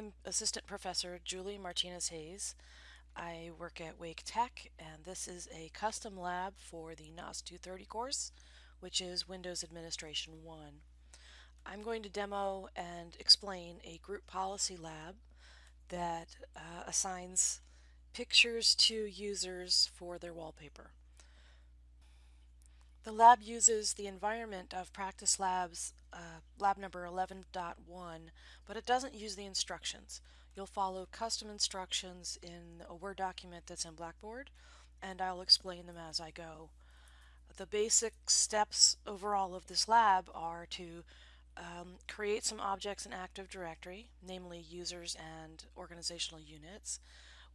I'm Assistant Professor Julie Martinez Hayes. I work at Wake Tech, and this is a custom lab for the NAS 230 course, which is Windows Administration 1. I'm going to demo and explain a group policy lab that uh, assigns pictures to users for their wallpaper. The lab uses the environment of Practice Labs uh, lab number 11.1, but it doesn't use the instructions. You'll follow custom instructions in a Word document that's in Blackboard, and I'll explain them as I go. The basic steps overall of this lab are to um, create some objects in Active Directory, namely users and organizational units.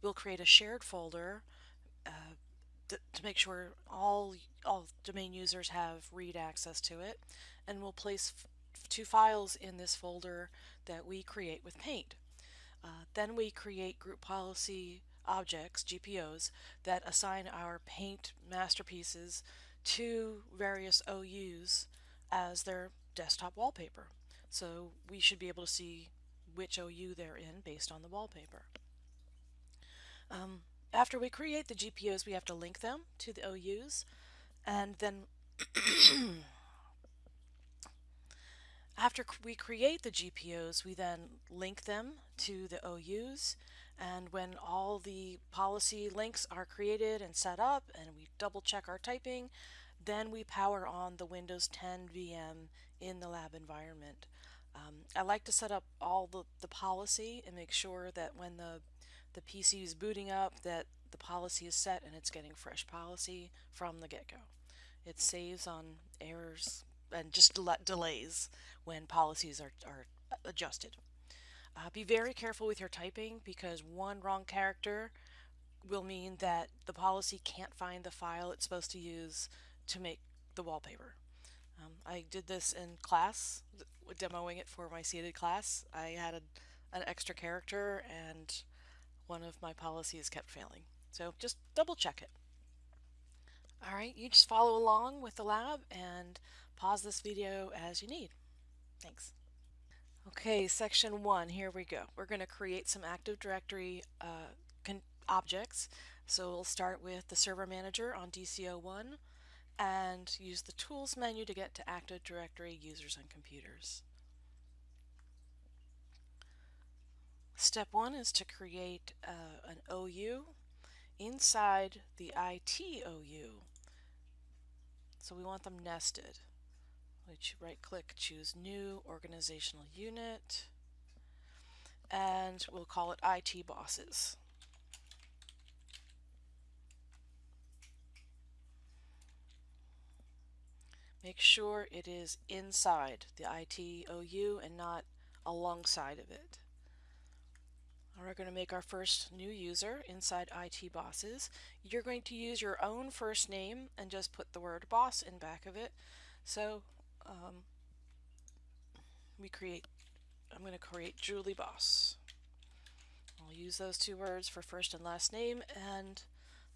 We'll create a shared folder uh, to, make sure all, all domain users have read access to it. And we'll place two files in this folder that we create with Paint. Uh, then we create group policy objects, GPOs, that assign our Paint masterpieces to various OUs as their desktop wallpaper. So we should be able to see which OU they're in based on the wallpaper. Um, after we create the GPOs, we have to link them to the OUs, and then after we create the GPOs, we then link them to the OUs, and when all the policy links are created and set up, and we double check our typing, then we power on the Windows 10 VM in the lab environment. Um, I like to set up all the, the policy and make sure that when the the PC is booting up that the policy is set and it's getting fresh policy from the get-go. It saves on errors and just del delays when policies are, are adjusted. Uh, be very careful with your typing because one wrong character will mean that the policy can't find the file it's supposed to use to make the wallpaper. Um, I did this in class, demoing it for my seated class. I had a, an extra character and one of my policies kept failing. So just double check it. All right, you just follow along with the lab and pause this video as you need. Thanks. Okay, section one, here we go. We're going to create some Active Directory uh, objects. So we'll start with the server manager on DC01 and use the tools menu to get to Active Directory users and computers. Step one is to create uh, an OU inside the ITOU. So we want them nested. Which right click, choose new organizational unit, and we'll call it IT bosses. Make sure it is inside the ITOU and not alongside of it. We're going to make our first new user inside IT Bosses. You're going to use your own first name and just put the word boss in back of it. So um, we create, I'm going to create Julie Boss. I'll use those two words for first and last name and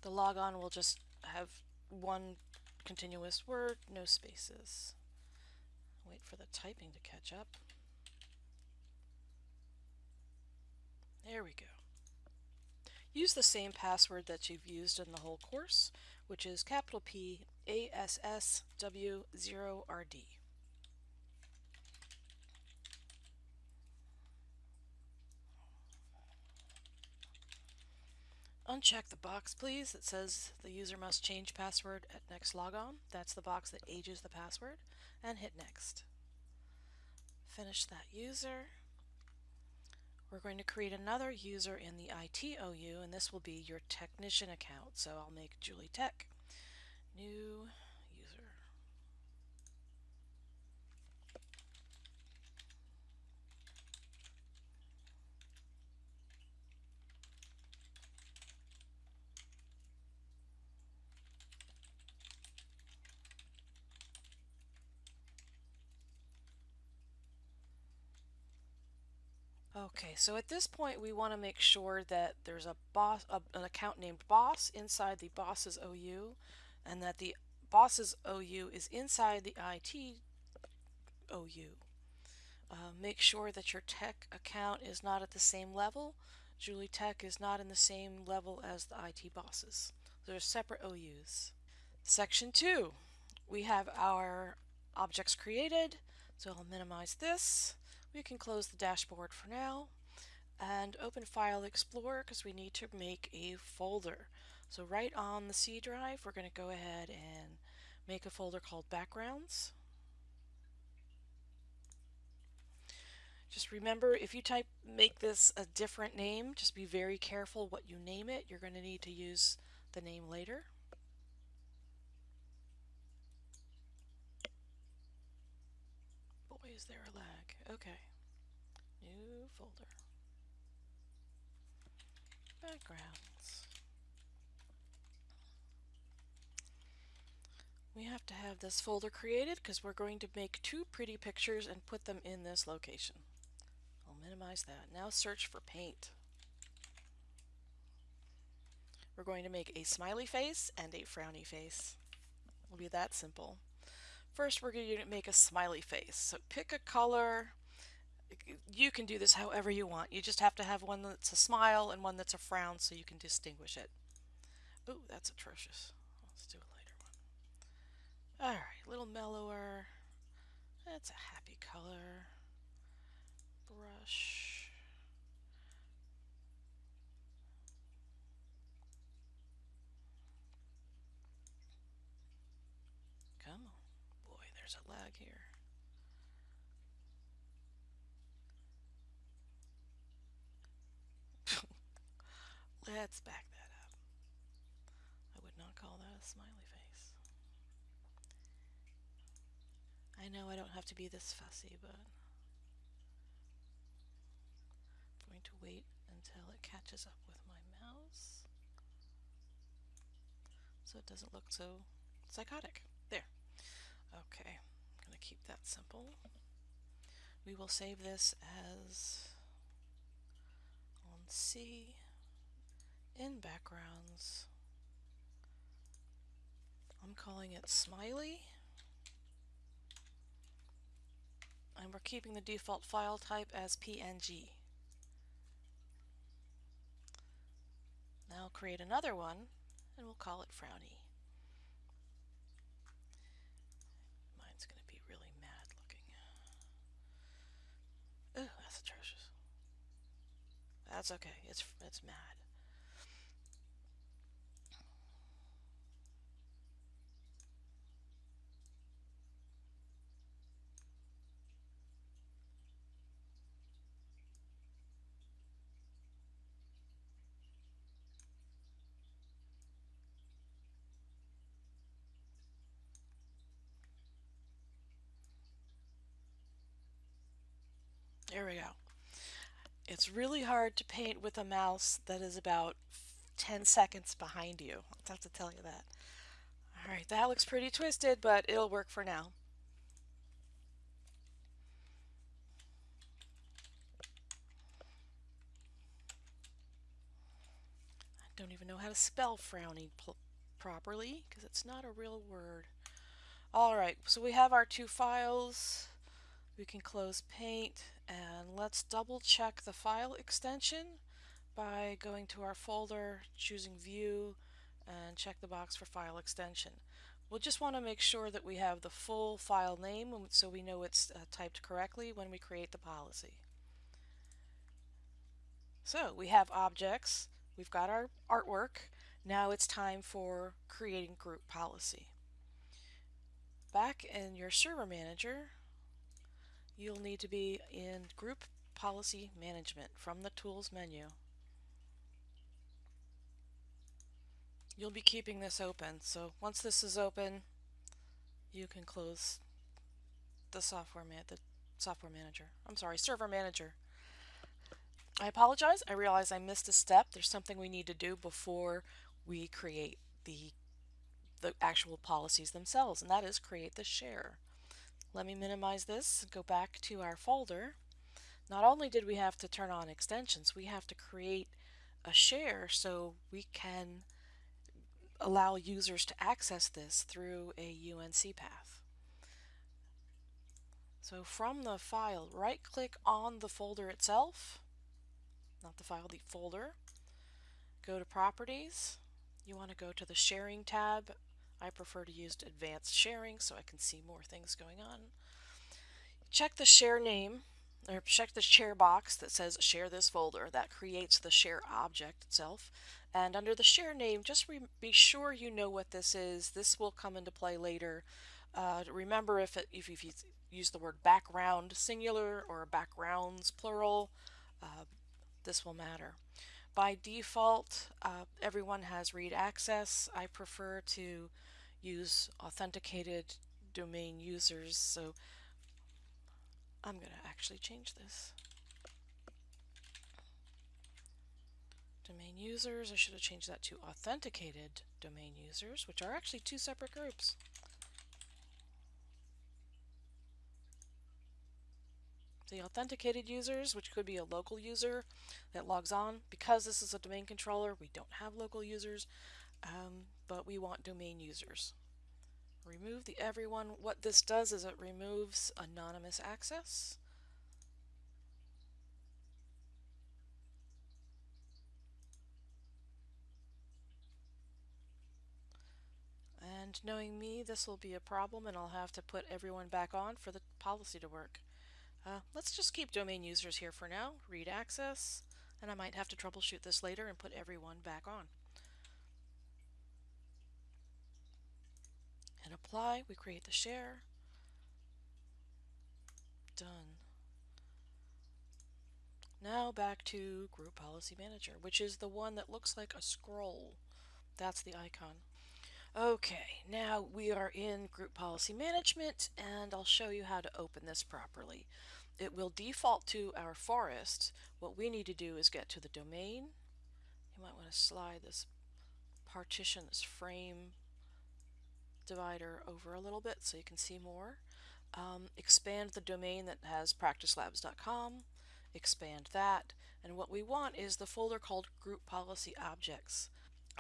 the logon will just have one continuous word, no spaces. Wait for the typing to catch up. There we go. Use the same password that you've used in the whole course, which is capital P A S S W 0 R D. Uncheck the box, please, that says the user must change password at next logon. That's the box that ages the password. And hit next. Finish that user. We're going to create another user in the ITOU, and this will be your technician account. So I'll make Julie Tech, new Okay, so at this point we want to make sure that there's a boss, a, an account named boss inside the boss's OU and that the boss's OU is inside the IT OU. Uh, make sure that your tech account is not at the same level. Julie Tech is not in the same level as the IT bosses. They're separate OUs. Section 2, we have our objects created. So I'll minimize this. We can close the dashboard for now and open File Explorer because we need to make a folder. So right on the C drive, we're going to go ahead and make a folder called Backgrounds. Just remember, if you type make this a different name, just be very careful what you name it. You're going to need to use the name later. Boy, is there a lag. Okay. New folder. Backgrounds. We have to have this folder created because we're going to make two pretty pictures and put them in this location. I'll minimize that. Now search for paint. We're going to make a smiley face and a frowny face. It'll be that simple. First we're going to make a smiley face. So pick a color. You can do this however you want. You just have to have one that's a smile and one that's a frown so you can distinguish it. Oh, that's atrocious. Let's do a lighter one. Alright, a little mellower. That's a happy color. Brush. Come on. Boy, there's a lag here. Let's back that up. I would not call that a smiley face. I know I don't have to be this fussy, but I'm going to wait until it catches up with my mouse so it doesn't look so psychotic. There. Okay, I'm going to keep that simple. We will save this as on C in backgrounds. I'm calling it Smiley. And we're keeping the default file type as PNG. Now create another one and we'll call it Frowny. Mine's going to be really mad looking. Oh, that's atrocious. That's okay. It's it's mad. There we go. It's really hard to paint with a mouse that is about 10 seconds behind you. I'll have to tell you that. Alright, that looks pretty twisted, but it'll work for now. I don't even know how to spell frowny properly because it's not a real word. Alright, so we have our two files. We can close paint and let's double check the file extension by going to our folder, choosing view, and check the box for file extension. We'll just want to make sure that we have the full file name so we know it's uh, typed correctly when we create the policy. So we have objects, we've got our artwork, now it's time for creating group policy. Back in your server manager, you'll need to be in Group Policy Management from the Tools menu. You'll be keeping this open, so once this is open, you can close the software man the software manager. I'm sorry, server manager. I apologize. I realize I missed a step. There's something we need to do before we create the the actual policies themselves, and that is create the share. Let me minimize this, go back to our folder. Not only did we have to turn on extensions, we have to create a share so we can allow users to access this through a UNC path. So from the file, right click on the folder itself, not the file, the folder. Go to properties. You want to go to the sharing tab. I prefer to use advanced sharing so I can see more things going on. Check the share name or check the share box that says share this folder. That creates the share object itself. And under the share name, just be sure you know what this is. This will come into play later. Uh, remember if, it, if you use the word background singular or backgrounds plural, uh, this will matter. By default, uh, everyone has read access. I prefer to use authenticated domain users, so I'm going to actually change this. Domain users, I should have changed that to authenticated domain users, which are actually two separate groups. The authenticated users, which could be a local user that logs on, because this is a domain controller, we don't have local users, um, but we want domain users. Remove the everyone. What this does is it removes anonymous access. And knowing me, this will be a problem and I'll have to put everyone back on for the policy to work. Uh, let's just keep domain users here for now, read access, and I might have to troubleshoot this later and put everyone back on. And apply, we create the share. Done. Now back to Group Policy Manager, which is the one that looks like a scroll. That's the icon. Okay, now we are in Group Policy Management, and I'll show you how to open this properly. It will default to our forest. What we need to do is get to the domain. You might want to slide this partition, this frame divider over a little bit so you can see more. Um, expand the domain that has practicelabs.com, expand that, and what we want is the folder called Group Policy Objects.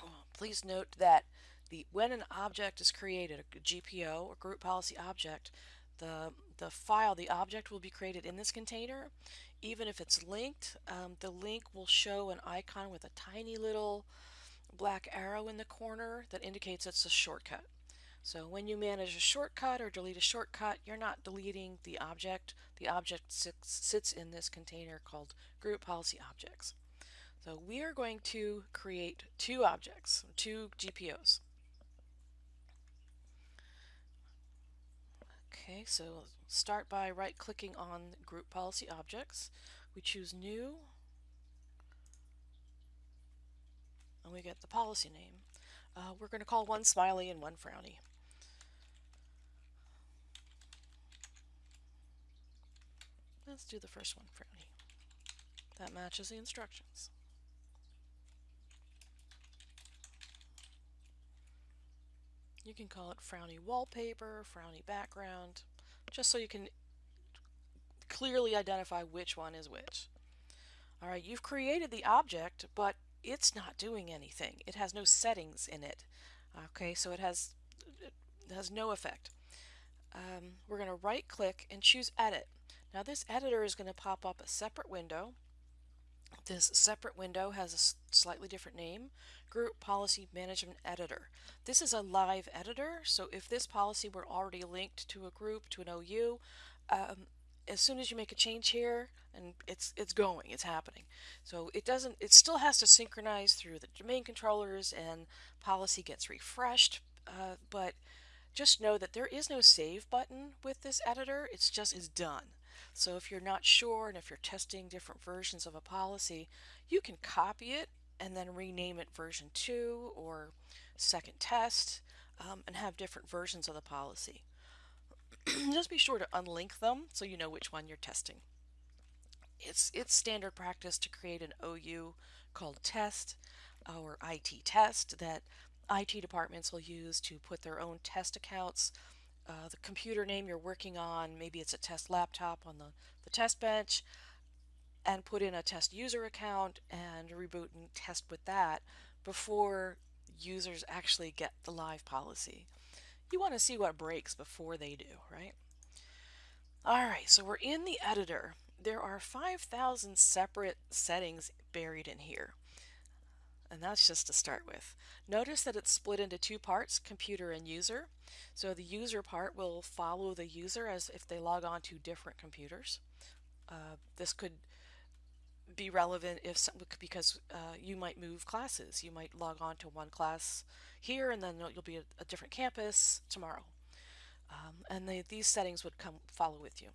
Oh, please note that the when an object is created, a GPO or Group Policy Object, the, the file, the object will be created in this container. Even if it's linked, um, the link will show an icon with a tiny little black arrow in the corner that indicates it's a shortcut. So when you manage a shortcut or delete a shortcut, you're not deleting the object. The object sits, in this container called group policy objects. So we are going to create two objects, two GPOs. Okay, so start by right-clicking on Group Policy Objects. We choose New, and we get the policy name. Uh, we're going to call one Smiley and one Frowny. Let's do the first one, Frowny. That matches the instructions. You can call it Frowny Wallpaper, Frowny Background, just so you can clearly identify which one is which. Alright, you've created the object, but it's not doing anything. It has no settings in it. Okay, so it has, it has no effect. Um, we're going to right click and choose Edit. Now this editor is going to pop up a separate window. This separate window has a slightly different name, Group Policy Management Editor. This is a live editor, so if this policy were already linked to a group, to an OU, um, as soon as you make a change here, and it's it's going, it's happening. So it doesn't, it still has to synchronize through the domain controllers and policy gets refreshed, uh, but just know that there is no save button with this editor, it's just is done. So if you're not sure and if you're testing different versions of a policy, you can copy it and then rename it version 2 or second test um, and have different versions of the policy. Just be sure to unlink them so you know which one you're testing. It's, it's standard practice to create an OU called test or IT test that IT departments will use to put their own test accounts uh, the computer name you're working on, maybe it's a test laptop on the, the test bench, and put in a test user account and reboot and test with that before users actually get the live policy. You want to see what breaks before they do, right? All right, so we're in the editor. There are 5,000 separate settings buried in here. And that's just to start with. Notice that it's split into two parts, computer and user. So the user part will follow the user as if they log on to different computers. Uh, this could be relevant if some, because uh, you might move classes. You might log on to one class here and then you'll be at a different campus tomorrow. Um, and these settings would come follow with you.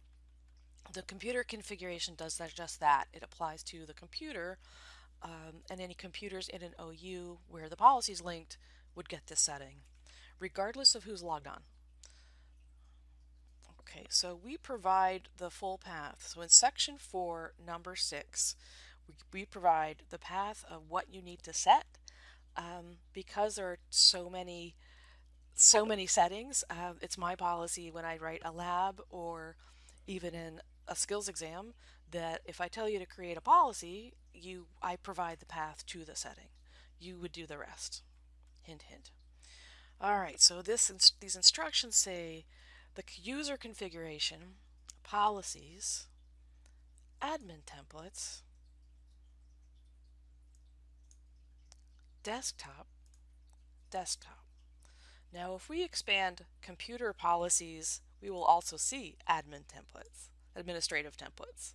The computer configuration does that, just that. It applies to the computer um, and any computers in an OU where the policy is linked would get this setting, regardless of who's logged on. Okay, so we provide the full path. So in section 4, number 6, we, we provide the path of what you need to set. Um, because there are so many so many settings, uh, it's my policy when I write a lab or even in a skills exam that if I tell you to create a policy, you I provide the path to the setting. You would do the rest. Hint, hint. All right, so this these instructions say the user configuration, policies, admin templates, desktop, desktop. Now if we expand computer policies, we will also see admin templates, administrative templates.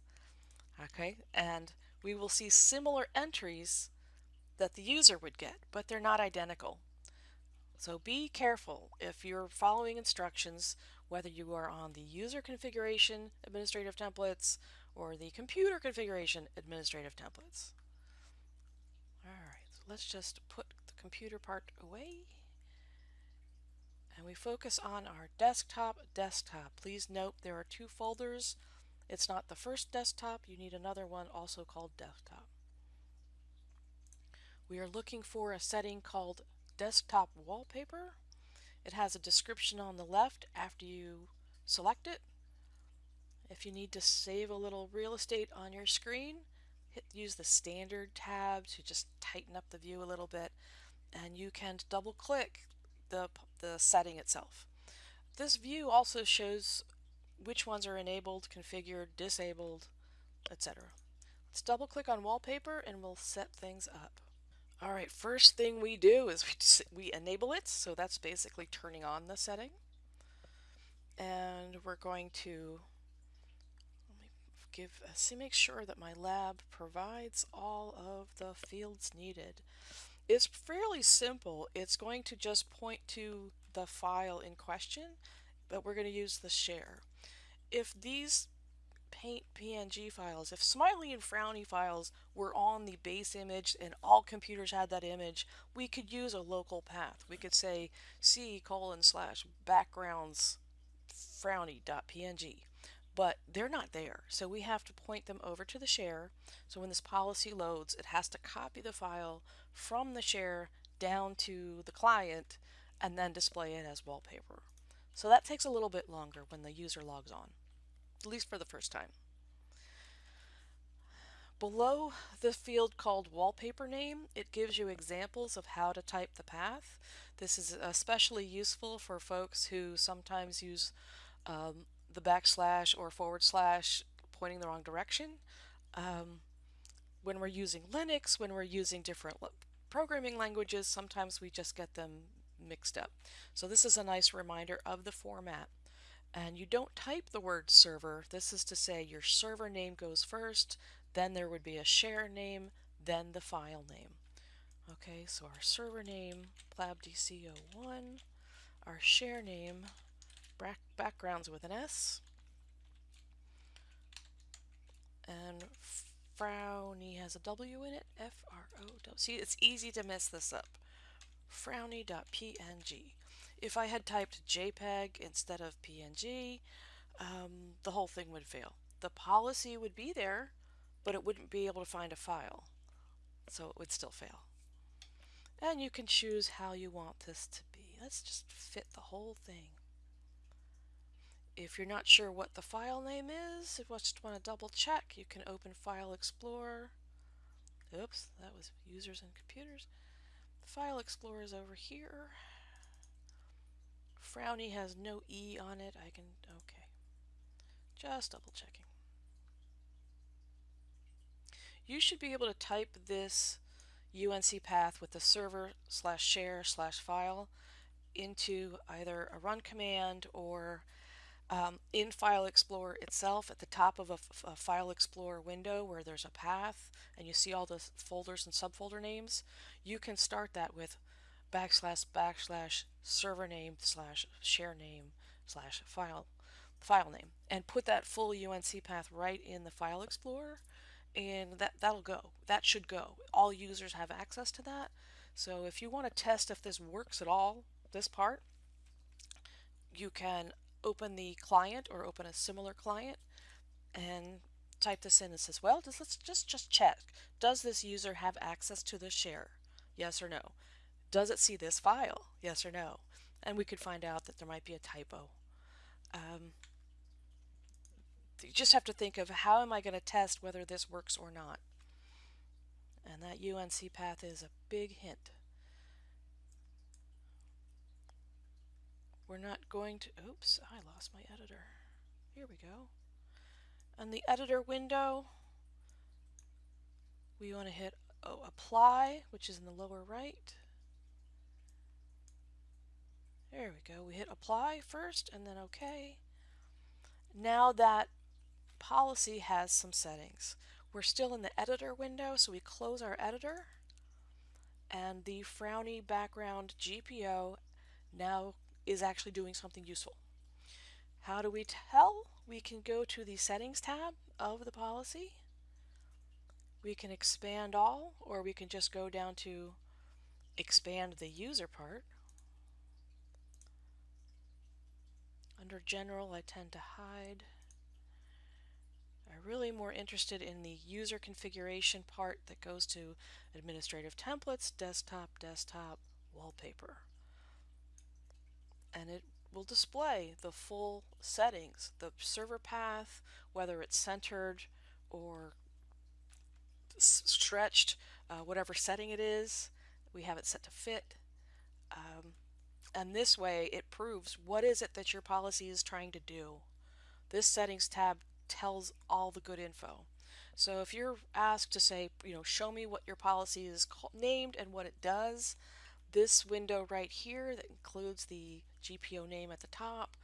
Okay, and we will see similar entries that the user would get, but they're not identical. So be careful if you're following instructions, whether you are on the user configuration administrative templates or the computer configuration administrative templates. Alright, so let's just put the computer part away. And we focus on our desktop desktop. Please note there are two folders it's not the first desktop, you need another one also called desktop. We are looking for a setting called desktop wallpaper. It has a description on the left after you select it. If you need to save a little real estate on your screen, hit use the standard tab to just tighten up the view a little bit and you can double click the, the setting itself. This view also shows which ones are enabled, configured, disabled, etc. Let's double click on wallpaper and we'll set things up. All right, first thing we do is we, we enable it, so that's basically turning on the setting. And we're going to give uh, see make sure that my lab provides all of the fields needed. It's fairly simple. It's going to just point to the file in question, but we're going to use the share if these paint PNG files, if smiley and frowny files were on the base image and all computers had that image, we could use a local path. We could say c colon slash backgrounds frowny dot png But they're not there, so we have to point them over to the share. So when this policy loads, it has to copy the file from the share down to the client and then display it as wallpaper. So that takes a little bit longer when the user logs on at least for the first time. Below the field called wallpaper name, it gives you examples of how to type the path. This is especially useful for folks who sometimes use um, the backslash or forward slash pointing the wrong direction. Um, when we're using Linux, when we're using different programming languages, sometimes we just get them mixed up. So this is a nice reminder of the format. And you don't type the word server. This is to say your server name goes first, then there would be a share name, then the file name. Okay, so our server name, plabdc01, our share name, backgrounds with an S, and Frowny has a W in it, F-R-O-W. See, it's easy to mess this up. Frowny.png. If I had typed JPEG instead of PNG, um, the whole thing would fail. The policy would be there, but it wouldn't be able to find a file. So it would still fail. And you can choose how you want this to be. Let's just fit the whole thing. If you're not sure what the file name is, if you just want to double check, you can open File Explorer. Oops, that was users and computers. File Explorer is over here. Frowny has no E on it. I can, okay. Just double checking. You should be able to type this UNC path with the server slash share slash file into either a run command or um, in File Explorer itself at the top of a, File Explorer window where there's a path and you see all the folders and subfolder names, you can start that with backslash backslash server name slash share name slash file file name and put that full UNC path right in the File Explorer and that, that'll go. That should go. All users have access to that. So if you want to test if this works at all, this part, you can open the client or open a similar client and type this in and says, well, just, let's just, just check. Does this user have access to the share? Yes or no. Does it see this file? Yes or no. And we could find out that there might be a typo. Um, you just have to think of how am I going to test whether this works or not. And that UNC path is a big hint. We're not going to, oops, I lost my editor. Here we go. On the editor window, we want to hit oh, apply, which is in the lower right. There we go. We hit apply first and then OK. Now that policy has some settings. We're still in the editor window, so we close our editor and the frowny background GPO now is actually doing something useful. How do we tell? We can go to the settings tab of the policy. We can expand all, or we can just go down to expand the user part. Under general, I tend to hide. I'm really more interested in the user configuration part that goes to administrative templates, desktop, desktop, wallpaper and it will display the full settings, the server path, whether it's centered or stretched, uh, whatever setting it is, we have it set to fit. Um, and this way it proves what is it that your policy is trying to do. This settings tab tells all the good info. So if you're asked to say, you know, show me what your policy is named and what it does, this window right here that includes the GPO name at the top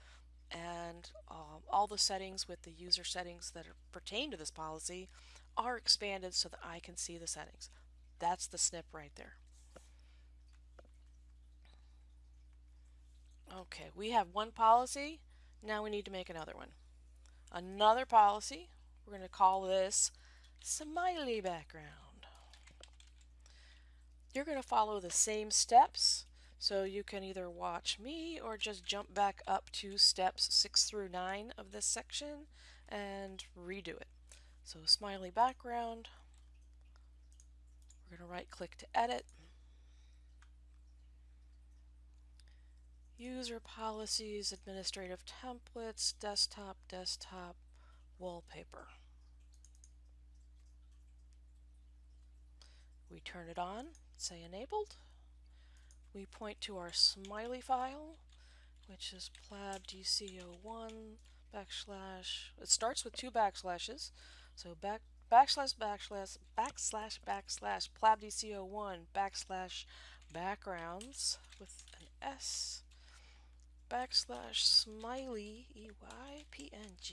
and um, all the settings with the user settings that pertain to this policy are expanded so that I can see the settings. That's the snip right there. Okay, we have one policy. Now we need to make another one. Another policy. We're going to call this smiley background. You're going to follow the same steps. So you can either watch me or just jump back up to steps 6 through 9 of this section and redo it. So smiley background. We're going to right click to edit. User policies, administrative templates, desktop, desktop, wallpaper. We turn it on say enabled. We point to our smiley file, which is plabdc01 backslash, it starts with two backslashes, so back backslash backslash backslash backslash plabdc01 backslash backgrounds with an S backslash smiley EYPNG.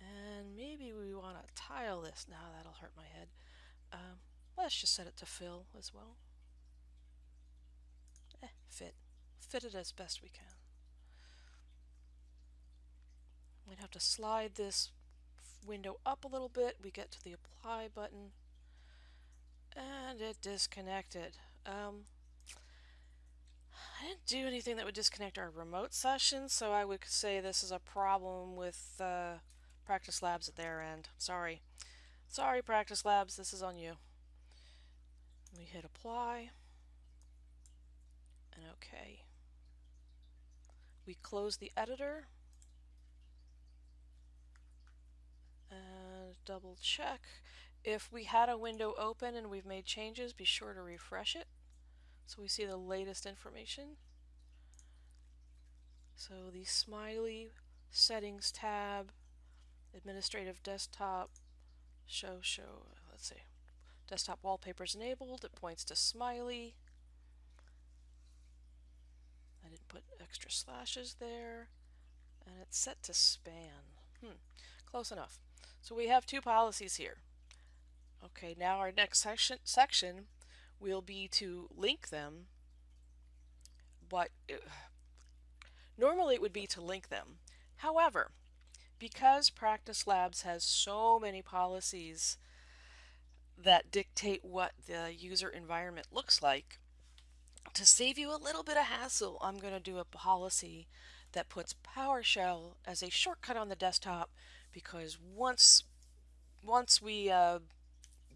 And maybe we want to tile this. Now that'll hurt my head. Um, let's just set it to fill as well. Eh, fit. Fit it as best we can. We'd have to slide this window up a little bit. We get to the apply button and it disconnected. Um, I didn't do anything that would disconnect our remote session, so I would say this is a problem with uh, Practice Labs at their end. Sorry. Sorry, Practice Labs, this is on you. We hit apply and OK. We close the editor and double check. If we had a window open and we've made changes, be sure to refresh it so we see the latest information. So the smiley Settings tab, Administrative Desktop, Show, Show, let's see. Desktop wallpapers enabled, it points to Smiley. I didn't put extra slashes there. And it's set to span. Hmm, close enough. So we have two policies here. Okay, now our next section, section will be to link them, but it, normally it would be to link them. However, because Practice Labs has so many policies that dictate what the user environment looks like, to save you a little bit of hassle, I'm going to do a policy that puts PowerShell as a shortcut on the desktop because once once we uh,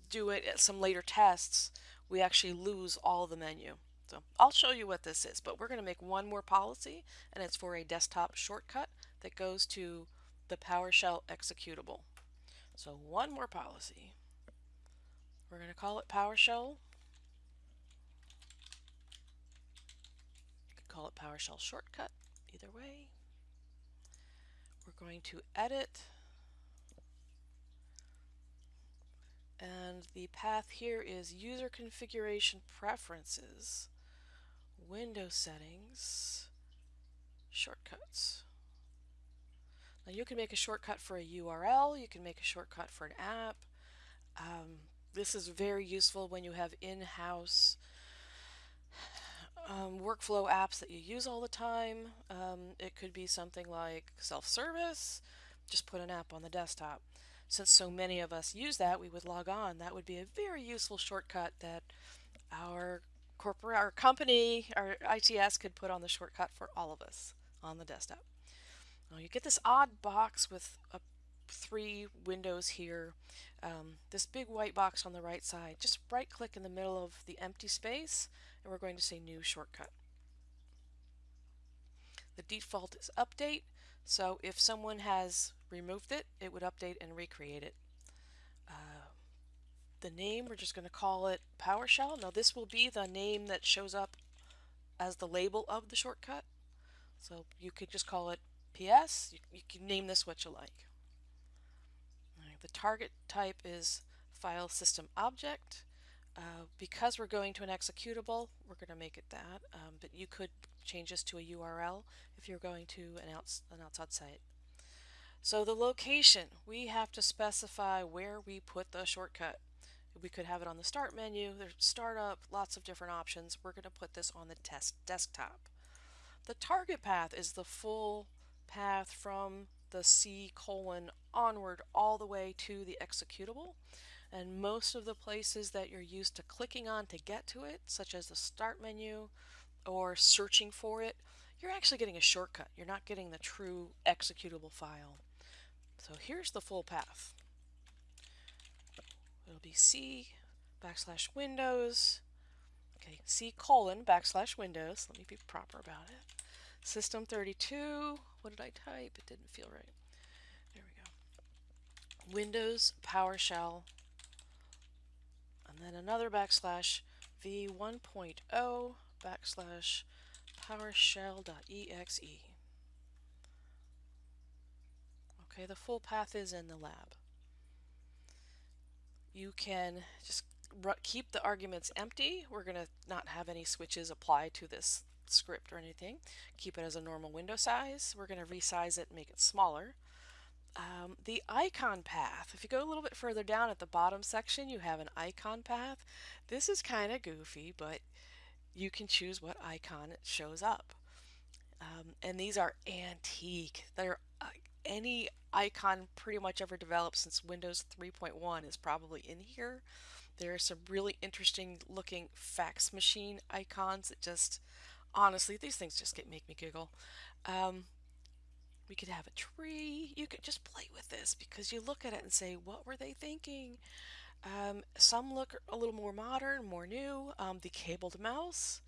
do it at some later tests, we actually lose all the menu. So I'll show you what this is, but we're going to make one more policy, and it's for a desktop shortcut that goes to the PowerShell executable. So one more policy. We're going to call it PowerShell. You could call it PowerShell shortcut, either way. We're going to edit. And the path here is user configuration preferences, Windows settings, shortcuts. Now you can make a shortcut for a URL, you can make a shortcut for an app. Um, this is very useful when you have in-house um, workflow apps that you use all the time. Um, it could be something like self-service, just put an app on the desktop. Since so many of us use that, we would log on. That would be a very useful shortcut that our corporate, our company, our ITS could put on the shortcut for all of us on the desktop. Now you get this odd box with a, three windows here. Um, this big white box on the right side. Just right click in the middle of the empty space and we're going to say new shortcut. The default is update. So if someone has removed it, it would update and recreate it. Uh, the name, we're just going to call it PowerShell. Now this will be the name that shows up as the label of the shortcut. So you could just call it PS. You, you can name this what you like. The target type is file system object. Uh, because we're going to an executable, we're going to make it that, um, but you could change this to a URL if you're going to an, outs an outside site. So the location, we have to specify where we put the shortcut. We could have it on the start menu, there's startup, lots of different options. We're going to put this on the test desktop. The target path is the full path from the C colon onward all the way to the executable. And most of the places that you're used to clicking on to get to it, such as the start menu or searching for it, you're actually getting a shortcut. You're not getting the true executable file. So here's the full path. It'll be C backslash Windows, okay, C colon backslash Windows. Let me be proper about it. System 32, what did I type? It didn't feel right. There we go. Windows PowerShell, and then another backslash v1.0 backslash PowerShell.exe. Okay, the full path is in the lab. You can just keep the arguments empty. We're going to not have any switches apply to this script or anything. Keep it as a normal window size. We're going to resize it and make it smaller. Um, the icon path, if you go a little bit further down at the bottom section, you have an icon path. This is kind of goofy, but you can choose what icon shows up. Um, and these are antique. They're uh, any icon pretty much ever developed since Windows 3.1 is probably in here. There are some really interesting looking fax machine icons that just honestly, these things just get make me giggle. Um, we could have a tree. You could just play with this because you look at it and say, what were they thinking? Um, some look a little more modern, more new. Um, the cabled mouse,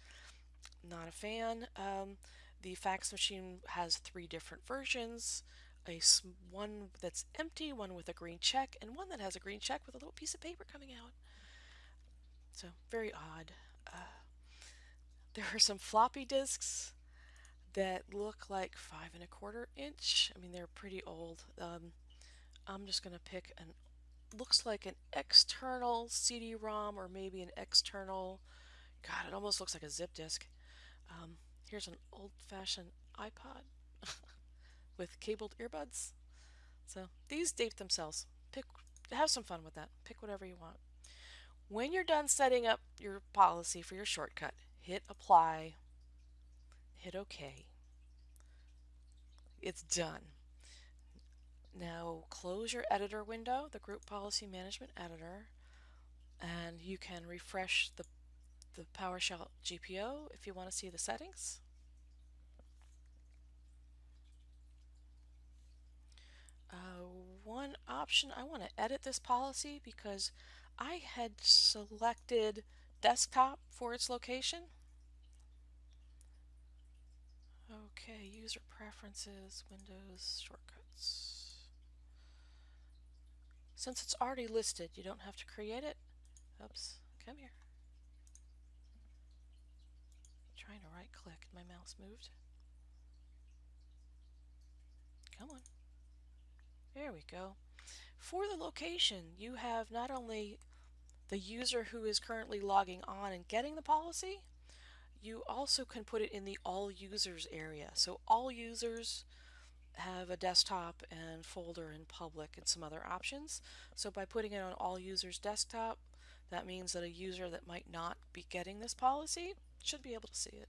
not a fan. Um, the fax machine has three different versions. A one that's empty, one with a green check, and one that has a green check with a little piece of paper coming out. So very odd. Uh, there are some floppy disks that look like five and a quarter inch. I mean, they're pretty old. Um, I'm just going to pick an, looks like an external CD-ROM or maybe an external, God, it almost looks like a zip disk. Um, here's an old-fashioned iPod with cabled earbuds. So these date themselves. Pick, have some fun with that. Pick whatever you want. When you're done setting up your policy for your shortcut, hit apply, hit OK. It's done. Now close your editor window, the Group Policy Management Editor, and you can refresh the, the PowerShell GPO if you want to see the settings. Uh, one option, I want to edit this policy because I had selected desktop for its location. Okay, user preferences, Windows shortcuts. Since it's already listed, you don't have to create it. Oops, come here. I'm trying to right click, my mouse moved. Come on. There we go. For the location, you have not only the user who is currently logging on and getting the policy, you also can put it in the all users area. So all users have a desktop and folder and public and some other options. So by putting it on all users desktop, that means that a user that might not be getting this policy should be able to see it.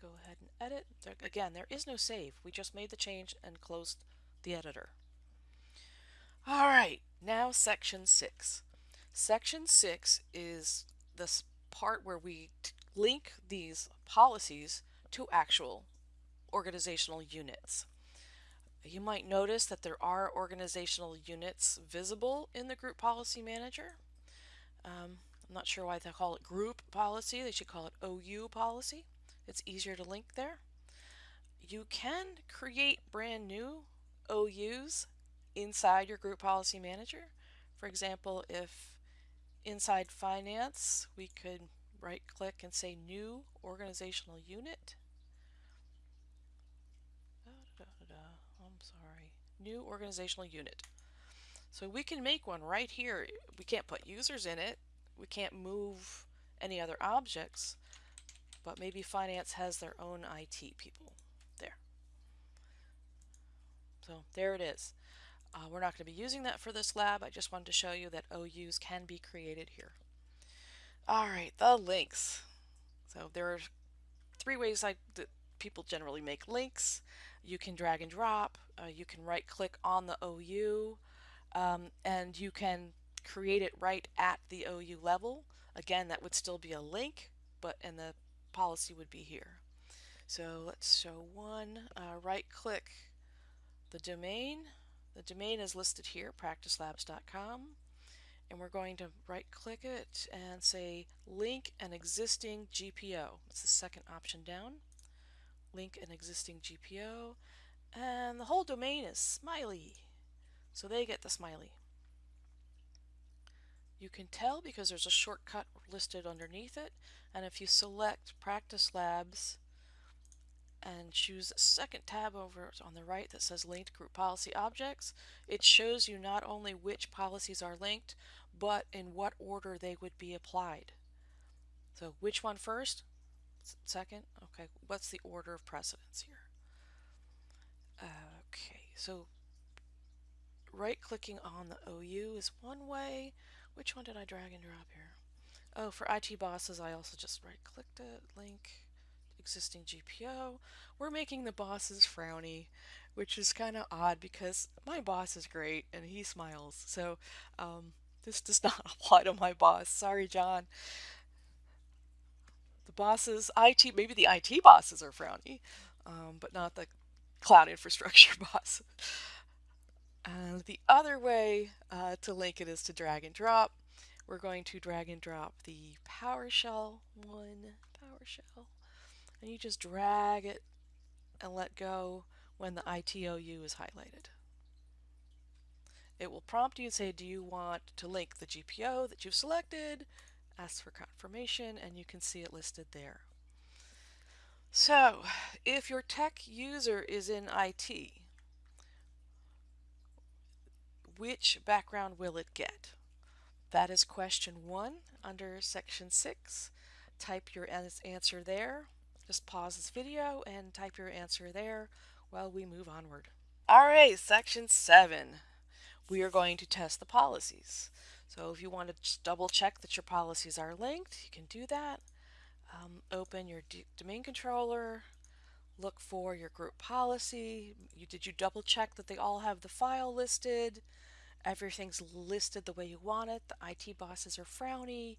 Go ahead and edit. There, again, there is no save. We just made the change and closed the editor. All right, now section six. Section six is this part where we link these policies to actual organizational units. You might notice that there are organizational units visible in the Group Policy Manager. Um, I'm not sure why they call it Group Policy. They should call it OU Policy. It's easier to link there. You can create brand new OUs inside your group policy manager. For example, if inside finance, we could right click and say new organizational unit. I'm sorry, new organizational unit. So we can make one right here. We can't put users in it. We can't move any other objects, but maybe finance has their own IT people there. So there it is. Uh, we're not going to be using that for this lab. I just wanted to show you that OUs can be created here. All right, the links. So there are three ways I, that people generally make links. You can drag and drop. Uh, you can right click on the OU um, and you can create it right at the OU level. Again, that would still be a link, but in the policy would be here. So let's show one. Uh, right click the domain the domain is listed here, practicelabs.com. And we're going to right click it and say link an existing GPO. It's the second option down. Link an existing GPO. And the whole domain is smiley. So they get the smiley. You can tell because there's a shortcut listed underneath it. And if you select Practice Labs, and choose second tab over on the right that says linked group policy objects, it shows you not only which policies are linked, but in what order they would be applied. So which one first? Second? Okay, what's the order of precedence here? Okay, so right clicking on the OU is one way. Which one did I drag and drop here? Oh, for IT bosses, I also just right clicked it, link existing GPO. We're making the bosses frowny, which is kind of odd because my boss is great and he smiles. So um, this does not apply to my boss. Sorry, John. The bosses, IT, maybe the IT bosses are frowny, um, but not the cloud infrastructure boss. And the other way uh, to link it is to drag and drop. We're going to drag and drop the PowerShell one, PowerShell and you just drag it and let go when the ITOU is highlighted. It will prompt you and say, do you want to link the GPO that you've selected? Ask for confirmation and you can see it listed there. So, if your tech user is in IT, which background will it get? That is question one under section six. Type your answer there. Just pause this video and type your answer there while we move onward. All right, section seven. We are going to test the policies. So if you want to double check that your policies are linked, you can do that. Um, open your domain controller, look for your group policy. You, did you double check that they all have the file listed? Everything's listed the way you want it. The IT bosses are frowny.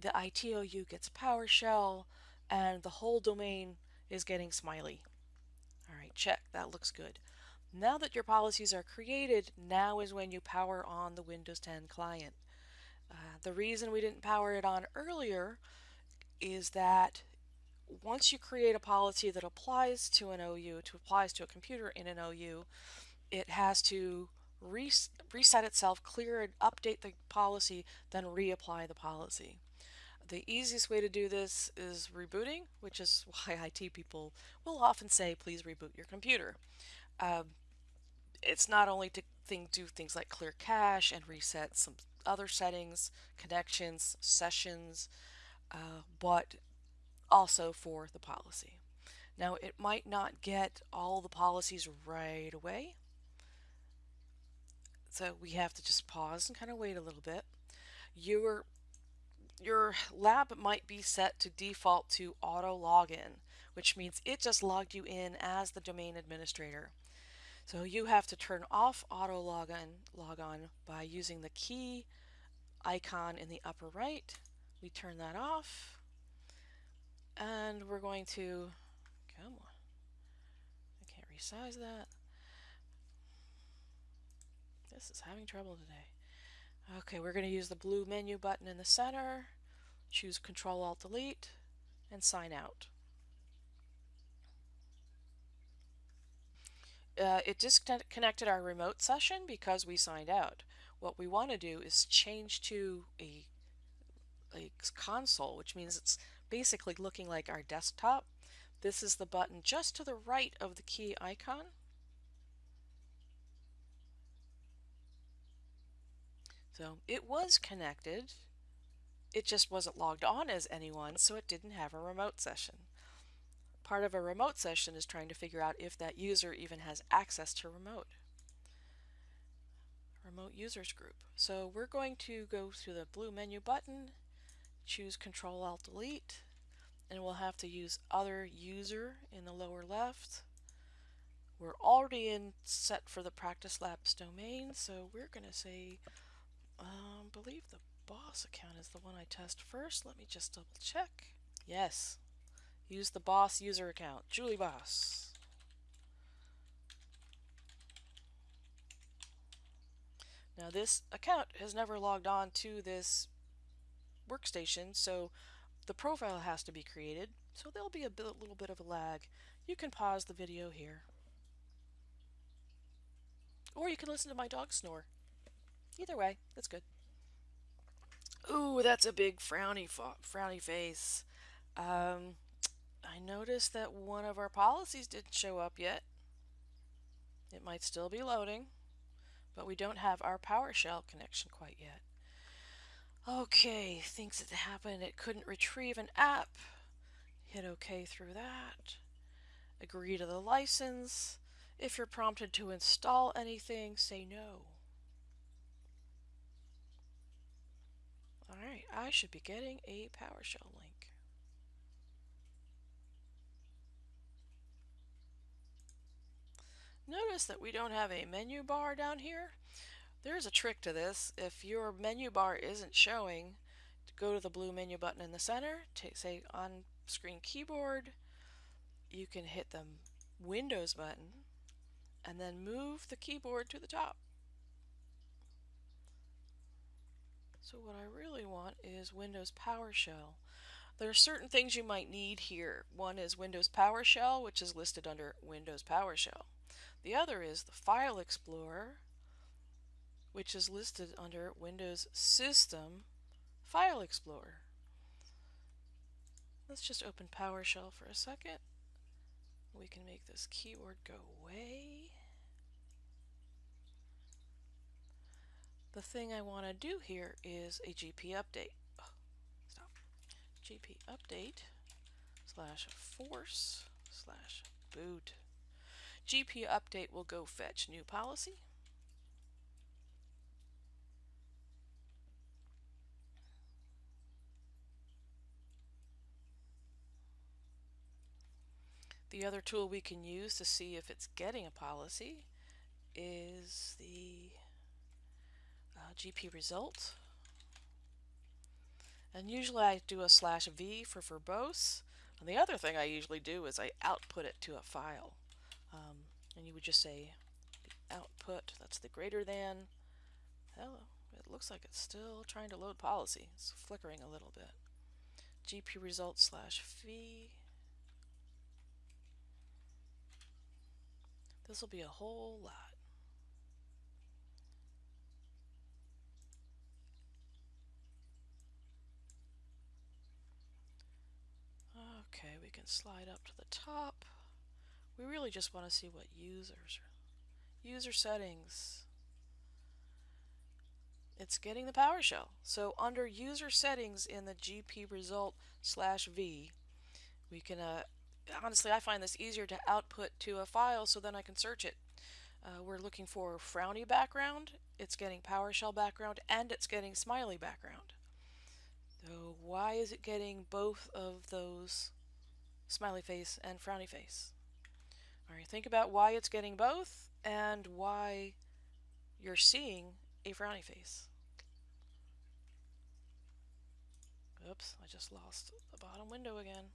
The ITOU gets PowerShell and the whole domain is getting smiley. All right, check. That looks good. Now that your policies are created, now is when you power on the Windows 10 client. Uh, the reason we didn't power it on earlier is that once you create a policy that applies to an OU, to applies to a computer in an OU, it has to res reset itself, clear and update the policy, then reapply the policy. The easiest way to do this is rebooting, which is why IT people will often say, please reboot your computer. Um, it's not only to do things like clear cache and reset some other settings, connections, sessions, uh, but also for the policy. Now it might not get all the policies right away, so we have to just pause and kind of wait a little bit. Your your lab might be set to default to auto login, which means it just logged you in as the domain administrator. So you have to turn off auto login log on by using the key icon in the upper right. We turn that off and we're going to come on. I can't resize that. This is having trouble today. Okay, we're going to use the blue menu button in the center, choose Control Alt Delete, and sign out. Uh, it disconnected our remote session because we signed out. What we want to do is change to a, a console, which means it's basically looking like our desktop. This is the button just to the right of the key icon. So it was connected. It just wasn't logged on as anyone, so it didn't have a remote session. Part of a remote session is trying to figure out if that user even has access to remote. Remote users group. So we're going to go to the blue menu button, choose Control Alt Delete, and we'll have to use other user in the lower left. We're already in set for the practice labs domain, so we're going to say um, believe the boss account is the one I test first. Let me just double check. Yes. Use the boss user account. Julie Boss. Now this account has never logged on to this workstation, so the profile has to be created. So there'll be a bit, little bit of a lag. You can pause the video here. Or you can listen to my dog snore. Either way, that's good. Ooh, that's a big frowny frowny face. Um, I noticed that one of our policies didn't show up yet. It might still be loading, but we don't have our PowerShell connection quite yet. Okay, things that happened. It couldn't retrieve an app. Hit OK through that. Agree to the license. If you're prompted to install anything, say no. Alright, I should be getting a PowerShell link. Notice that we don't have a menu bar down here. There's a trick to this. If your menu bar isn't showing, go to the blue menu button in the center, say on screen keyboard, you can hit the Windows button and then move the keyboard to the top. So what I really want is Windows PowerShell. There are certain things you might need here. One is Windows PowerShell, which is listed under Windows PowerShell. The other is the File Explorer, which is listed under Windows System File Explorer. Let's just open PowerShell for a second. We can make this keyword go away. The thing I want to do here is a GP update. Oh, stop. GP update slash force slash boot. GP update will go fetch new policy. The other tool we can use to see if it's getting a policy is the GP result. And usually I do a slash V for verbose. And the other thing I usually do is I output it to a file. Um, and you would just say output, that's the greater than. Hello, it looks like it's still trying to load policy. It's flickering a little bit. GP result slash V This will be a whole lot. Okay, we can slide up to the top. We really just want to see what users, user settings. It's getting the PowerShell. So under user settings in the GP result slash V, we can uh, honestly, I find this easier to output to a file so then I can search it. Uh, we're looking for frowny background, it's getting PowerShell background, and it's getting smiley background. So why is it getting both of those smiley face and frowny face? Alright, think about why it's getting both and why you're seeing a frowny face. Oops, I just lost the bottom window again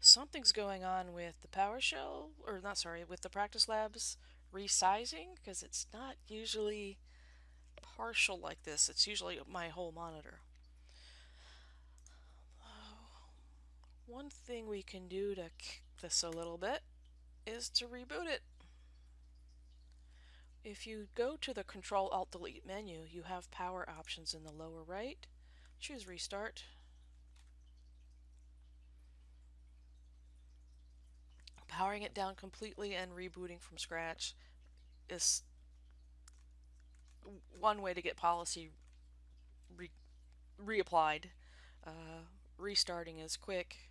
something's going on with the PowerShell, or not sorry, with the practice labs resizing, because it's not usually partial like this. It's usually my whole monitor. One thing we can do to kick this a little bit is to reboot it. If you go to the Control Alt Delete menu, you have power options in the lower right. Choose Restart. powering it down completely and rebooting from scratch is one way to get policy re reapplied. Uh, restarting is quick.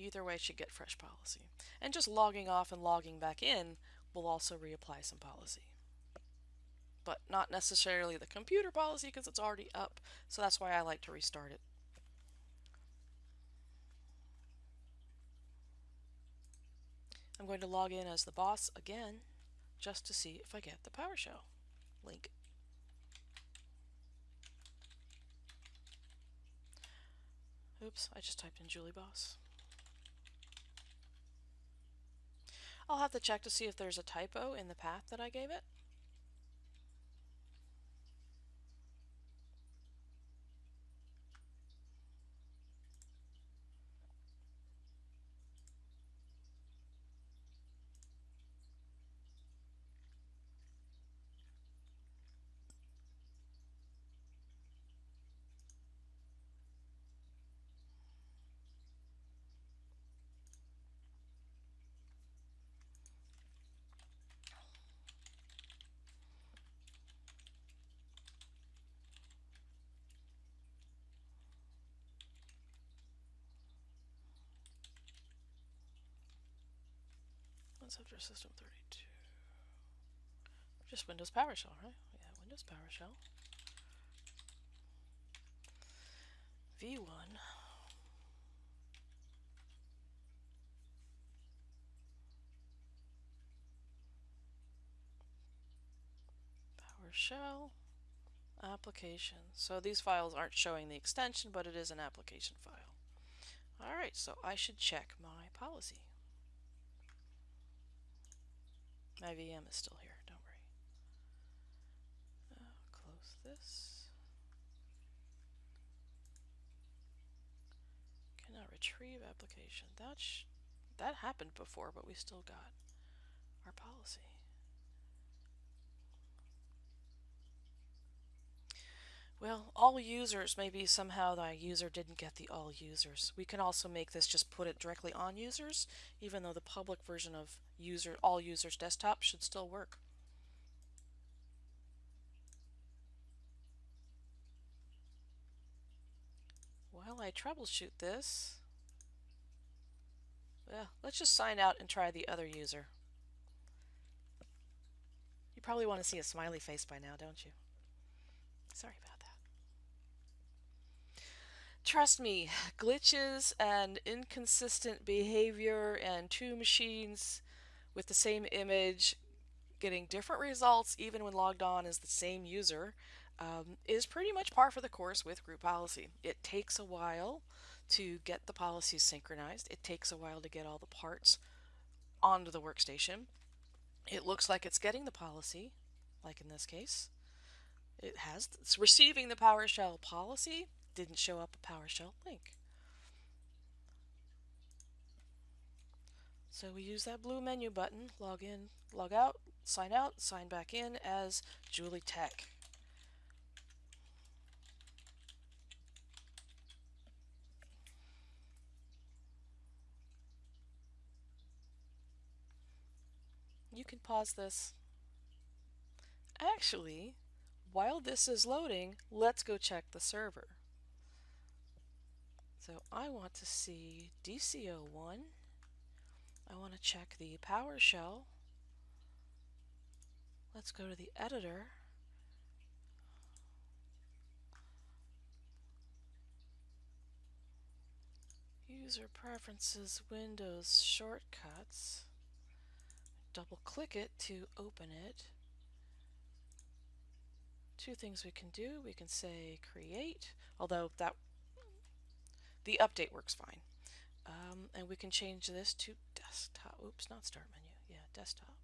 Either way should get fresh policy. And just logging off and logging back in will also reapply some policy. But not necessarily the computer policy because it's already up. So that's why I like to restart it. I'm going to log in as the boss again just to see if I get the PowerShell link. Oops, I just typed in Julie Boss. I'll have to check to see if there's a typo in the path that I gave it. After System 32. Just Windows PowerShell, right? Yeah, Windows PowerShell. V1. PowerShell application. So these files aren't showing the extension, but it is an application file. Alright, so I should check my policy. My VM is still here, don't worry. Close this. Cannot retrieve application. That that happened before, but we still got our policy. Well, all users, maybe somehow the user didn't get the all users. We can also make this just put it directly on users, even though the public version of user all users desktop should still work. While I troubleshoot this, well, let's just sign out and try the other user. You probably want to see a smiley face by now, don't you? Sorry about. Trust me, glitches and inconsistent behavior and two machines with the same image getting different results even when logged on as the same user um, is pretty much par for the course with group policy. It takes a while to get the policies synchronized. It takes a while to get all the parts onto the workstation. It looks like it's getting the policy, like in this case. It has, it's receiving the PowerShell policy, didn't show up a PowerShell link. So we use that blue menu button, log in, log out, sign out, sign back in as Julie Tech. You can pause this. Actually, while this is loading, let's go check the server. So I want to see DC01. I want to check the PowerShell. Let's go to the editor. User Preferences, Windows Shortcuts. Double click it to open it. Two things we can do. We can say create, although that the update works fine. Um, and we can change this to desktop. Oops, not start menu. Yeah, desktop.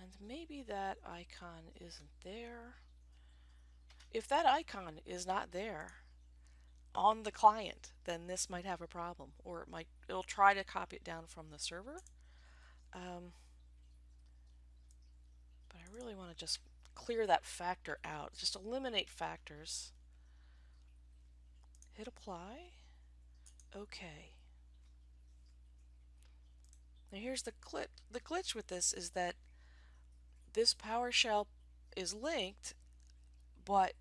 And maybe that icon isn't there. If that icon is not there on the client, then this might have a problem. Or it might, it'll try to copy it down from the server. Um, but I really want to just clear that factor out. Just eliminate factors. Hit apply. OK. Now here's the glitch. The glitch with this is that this PowerShell is linked, but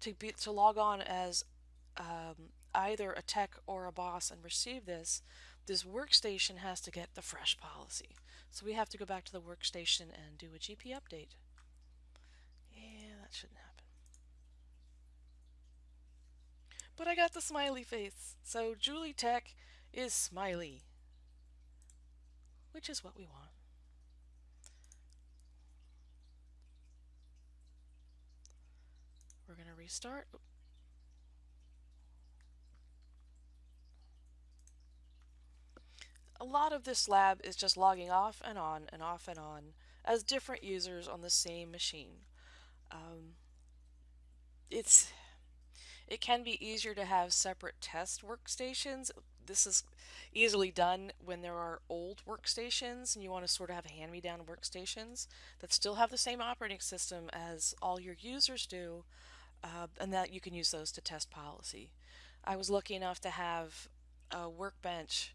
to be to log on as um, either a tech or a boss and receive this, this workstation has to get the fresh policy. So we have to go back to the workstation and do a GP update. That shouldn't happen. But I got the smiley face. So Julie Tech is smiley. Which is what we want. We're going to restart. A lot of this lab is just logging off and on and off and on as different users on the same machine. Um, it's it can be easier to have separate test workstations. This is easily done when there are old workstations and you want to sort of have hand-me-down workstations that still have the same operating system as all your users do uh, and that you can use those to test policy. I was lucky enough to have a workbench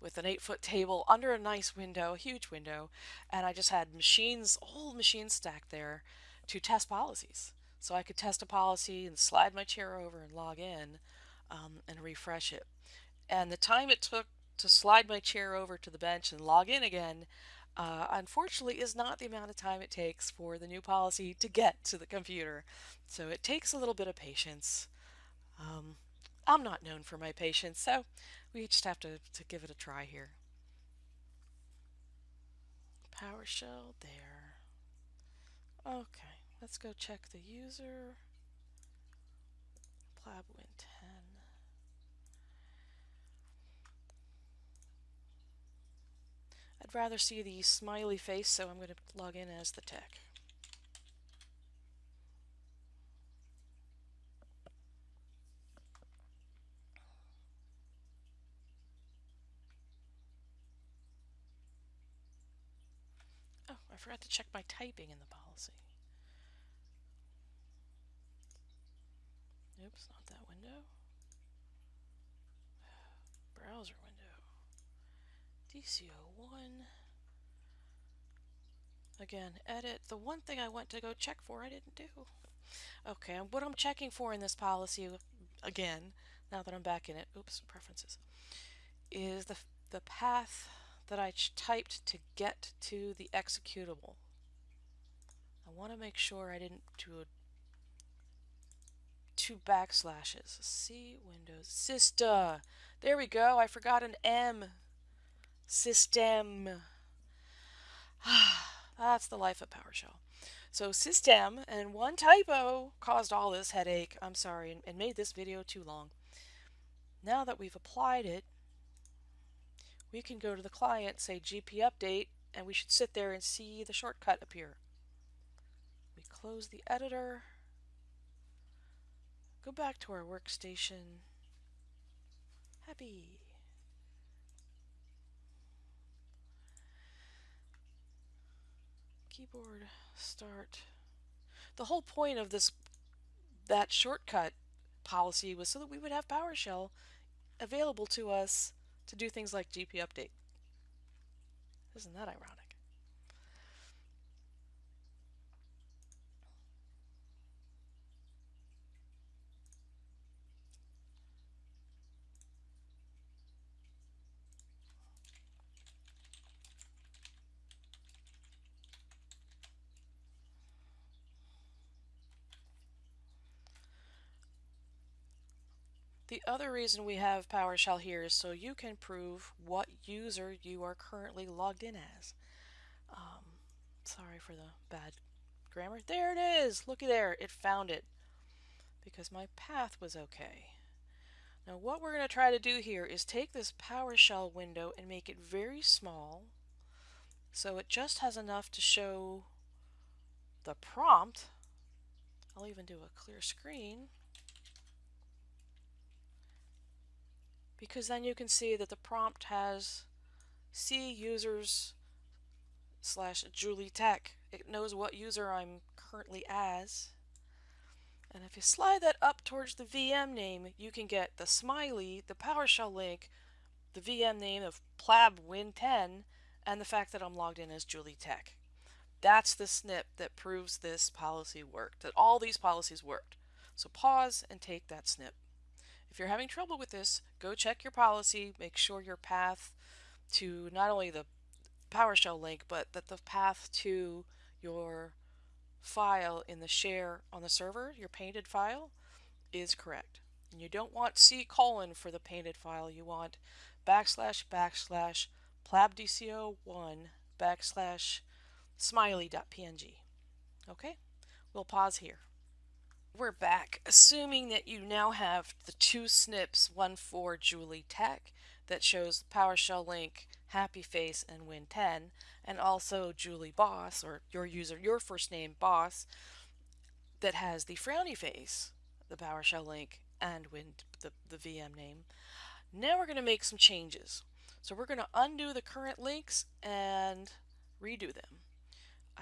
with an eight foot table under a nice window, a huge window, and I just had machines, old machines stacked there to test policies. So I could test a policy and slide my chair over and log in um, and refresh it. And the time it took to slide my chair over to the bench and log in again, uh, unfortunately, is not the amount of time it takes for the new policy to get to the computer. So it takes a little bit of patience. Um, I'm not known for my patience, so we just have to, to give it a try here. PowerShell there. Okay, let's go check the user. PlabWin 10. I'd rather see the smiley face, so I'm going to log in as the tech. Oh, I forgot to check my typing in the policy. Oops, not that window. Browser window. DC01. Again, edit. The one thing I went to go check for I didn't do. Okay, what I'm checking for in this policy, again, now that I'm back in it, oops, preferences, is the, the path that I typed to get to the executable. I want to make sure I didn't do a, two backslashes. C Windows Sista. There we go. I forgot an M. System. That's the life of PowerShell. So system and one typo caused all this headache. I'm sorry and, and made this video too long. Now that we've applied it, we can go to the client, say GP update, and we should sit there and see the shortcut appear. We close the editor, go back to our workstation, happy. Keyboard start. The whole point of this that shortcut policy was so that we would have PowerShell available to us to do things like GP update. Isn't that ironic? The other reason we have PowerShell here is so you can prove what user you are currently logged in as. Um, sorry for the bad grammar. There it is! Looky there, it found it. Because my path was okay. Now what we're going to try to do here is take this PowerShell window and make it very small so it just has enough to show the prompt. I'll even do a clear screen. Because then you can see that the prompt has C users slash Julie Tech. It knows what user I'm currently as. And if you slide that up towards the VM name, you can get the smiley, the PowerShell link, the VM name of Plab Win10, and the fact that I'm logged in as Julie Tech. That's the snip that proves this policy worked, that all these policies worked. So pause and take that snip. If you're having trouble with this, go check your policy, make sure your path to not only the PowerShell link, but that the path to your file in the share on the server, your painted file, is correct. And you don't want C colon for the painted file, you want backslash backslash plabdc01 backslash smiley.png. Okay, we'll pause here. We're back, assuming that you now have the two snips, one for Julie Tech that shows PowerShell link, Happy Face, and Win10, and also Julie Boss, or your user, your first name, Boss, that has the frowny face, the PowerShell link, and Win, the, the VM name. Now we're going to make some changes. So we're going to undo the current links and redo them.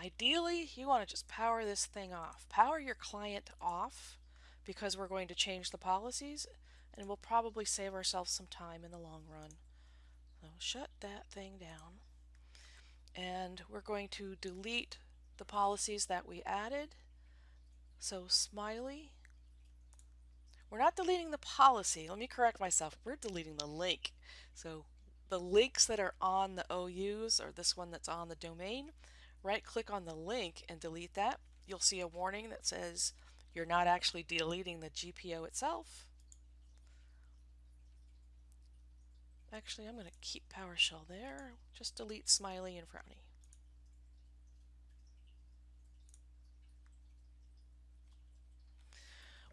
Ideally, you want to just power this thing off. Power your client off because we're going to change the policies and we'll probably save ourselves some time in the long run. So shut that thing down. And we're going to delete the policies that we added. So smiley. We're not deleting the policy. Let me correct myself. We're deleting the link. So the links that are on the OUs or this one that's on the domain right click on the link and delete that, you'll see a warning that says you're not actually deleting the GPO itself. Actually, I'm going to keep PowerShell there. Just delete Smiley and Frowny.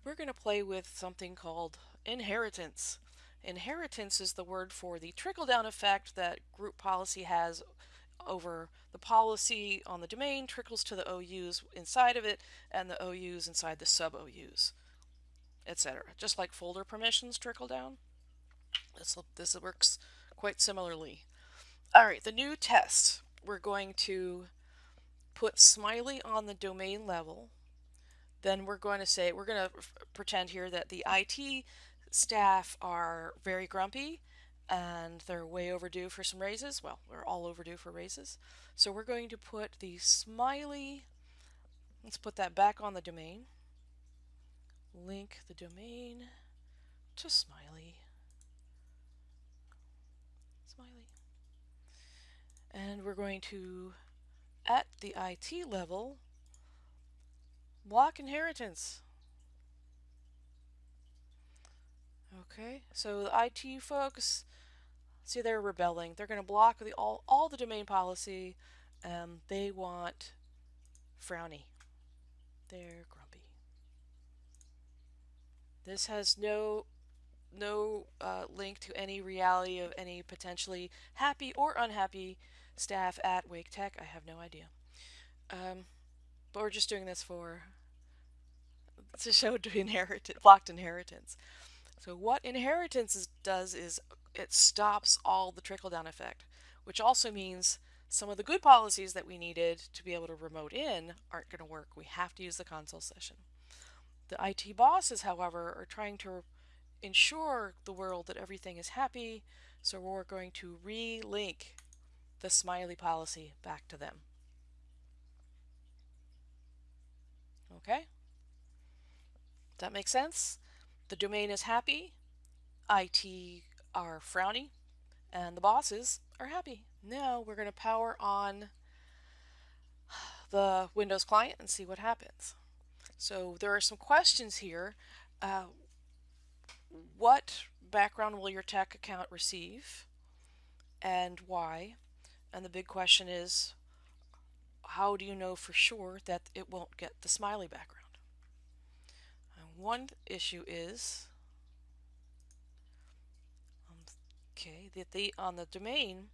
We're going to play with something called inheritance. Inheritance is the word for the trickle-down effect that group policy has over the policy on the domain trickles to the OUs inside of it and the OUs inside the sub OUs, etc. Just like folder permissions trickle down. This, this works quite similarly. All right, the new test. We're going to put smiley on the domain level, then we're going to say, we're going to pretend here that the IT staff are very grumpy and they're way overdue for some raises. Well, we're all overdue for raises. So we're going to put the smiley, let's put that back on the domain. Link the domain to smiley. Smiley. And we're going to, at the IT level, block inheritance. Okay, so the IT folks, see they're rebelling. They're going to block the all, all the domain policy. Um, they want frowny. They're grumpy. This has no no uh, link to any reality of any potentially happy or unhappy staff at Wake Tech. I have no idea. Um, but we're just doing this for to show to inherit blocked inheritance. So what inheritance is, does is it stops all the trickle-down effect, which also means some of the good policies that we needed to be able to remote in aren't going to work. We have to use the console session. The IT bosses, however, are trying to ensure the world that everything is happy, so we're going to relink the smiley policy back to them. Okay? That make sense? The domain is happy, IT are frowny, and the bosses are happy. Now we're going to power on the Windows client and see what happens. So there are some questions here. Uh, what background will your tech account receive and why? And the big question is, how do you know for sure that it won't get the smiley background? one issue is um, okay that the on the domain